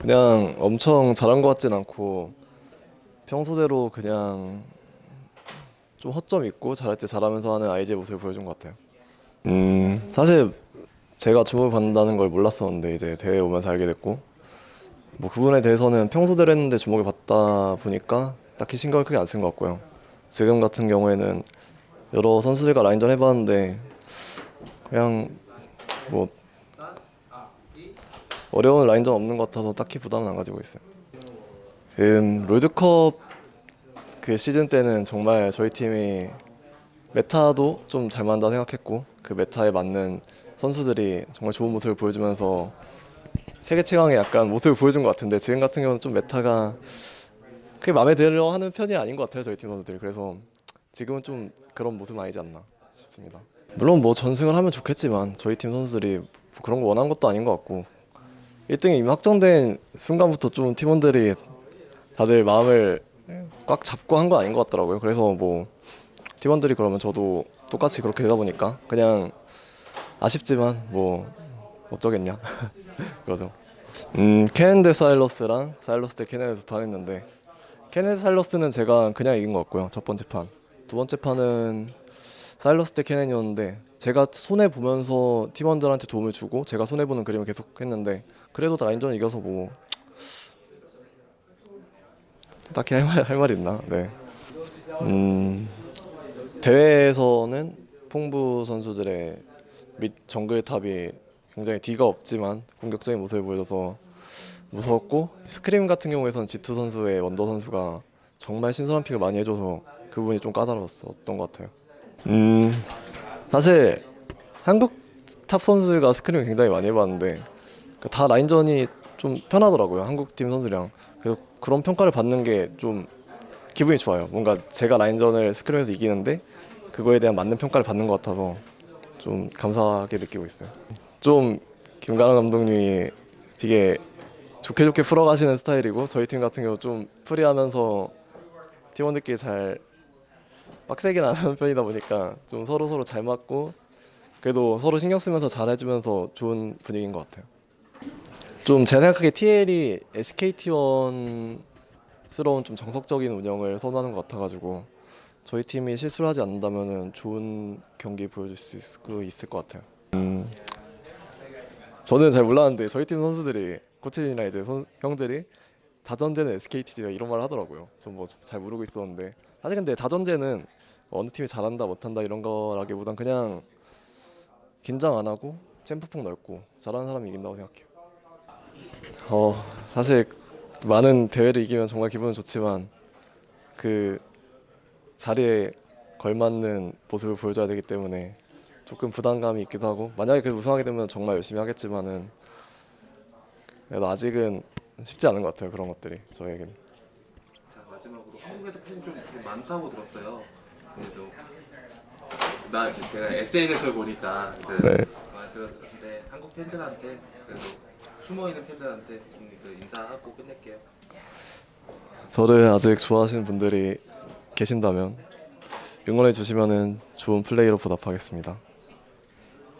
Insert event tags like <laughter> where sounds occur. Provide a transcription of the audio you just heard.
그냥 엄청 잘한 것 같진 않고 평소대로 그냥 좀 허점 있고 잘할 때 잘하면서 하는 아이즈의 모습을 보여준 것 같아요. 음 사실 제가 주목을 받는다는 걸 몰랐었는데 이제 대회 오면서 알게 됐고 뭐그 부분에 대해서는 평소대로 했는데 주목을 받다 보니까 딱히 신경을 크게 안 쓴 것 같고요. 지금 같은 경우에는 여러 선수들과 라인전 해봤는데 그냥 뭐 어려운 라인전 없는 것 같아서 딱히 부담은 안 가지고 있어요. 음 롤드컵 그 시즌 때는 정말 저희 팀이 meta도 좀 잘 맞는다 생각했고 그 meta에 맞는 선수들이 정말 좋은 모습을 보여주면서 세계 최강의 약간 모습을 보여준 것 같은데 지금 같은 경우는 좀 meta가 그게 마음에 들어 하는 편이 아닌 것 같아요 저희 팀 선수들이 그래서 지금은 좀 그런 모습은 아니지 않나 싶습니다 물론 뭐 전승을 하면 좋겠지만 저희 팀 선수들이 뭐 그런 거 원한 것도 아닌 것 같고 1등이 이미 확정된 순간부터 좀 팀원들이 다들 마음을 꽉 잡고 한거 아닌 것 같더라고요 그래서 뭐 팀원들이 그러면 저도 똑같이 그렇게 되다 보니까 그냥 아쉽지만 뭐 어쩌겠냐 <laughs> 그러죠. 음대 사일러스랑 사일러스 대 케넨을 두판 했는데 케넨 대 사일러스는 제가 그냥 이긴 것 같고요. 첫 번째 판. 두 번째 판은 사일러스 대 케넨이었는데 제가 손해 보면서 팀원들한테 도움을 주고 제가 손해 보는 그림을 계속 했는데 그래도 라인전 이겨서 뭐 딱히 할말 할말 있나? 네. 음 대회에서는 풍부 선수들의 밑 정글 탑이 굉장히 D가 없지만 공격적인 모습을 보여줘서 무서웠고 스크림 같은 경우에선 G2 선수의 원더 선수가 정말 신선한 pick을 많이 해줘서 그 부분이 좀 까다로웠던 것 같아요. 음 사실 한국 top 선수가 scrim을 굉장히 많이 해봤는데 그다 라인전이 좀 편하더라고요 한국 팀 선수랑 그래서 그런 평가를 받는 게 좀 기분이 좋아요. 뭔가 제가 라인전을 scrim에서 이기는데 그거에 대한 맞는 평가를 받는 것 같아서 좀 감사하게 느끼고 있어요. 좀 김가람 감독님이 되게 좋게 좋게 풀어가시는 스타일이고 저희 팀 같은 경우 좀 프리하면서 팀원들끼리 잘 빡세게 나가는 <laughs> 편이다 보니까 좀 서로 서로 잘 맞고 그래도 서로 신경 쓰면서 잘 해주면서 좋은 분위기인 것 같아요. 좀 제 생각하기에 TL이 SKT1스러운 좀 정석적인 운영을 선호하는 것 같아가지고 저희 팀이 실수를 하지 않는다면 좋은 경기 보여줄 수 있을, 있을 것 같아요. 음, 저는 잘 몰랐는데 저희 팀 선수들이 코치진이나 이제 선- 형들이 다전제는 SKT가 이런 말을 하더라고요. 전 뭐 잘 모르고 있었는데 사실 근데 다전제는 어느 팀이 잘한다 못한다 이런 거라기보단 그냥 긴장 안 하고 챔프폭 넓고 잘하는 사람이 이긴다고 생각해요. 어 사실 많은 대회를 이기면 정말 기분은 좋지만 그 자리에 걸맞는 모습을 보여줘야 되기 때문에 조금 부담감이 있기도 하고 만약에 그 우승하게 되면 정말 열심히 하겠지만은 아직은 쉽지 않은 것 같아요 그런 것들이 저에겐 자 마지막으로 한국에도 팬이 좀 많다고 들었어요. 나 제가 SNS를 보니까 그 네. 많이 들었는데 한국 팬들한테 그래도 숨어 있는 팬들한테 인사하고 끝낼게요. 저를 아직 좋아하시는 분들이 계신다면 응원해 주시면은 좋은 플레이로 보답하겠습니다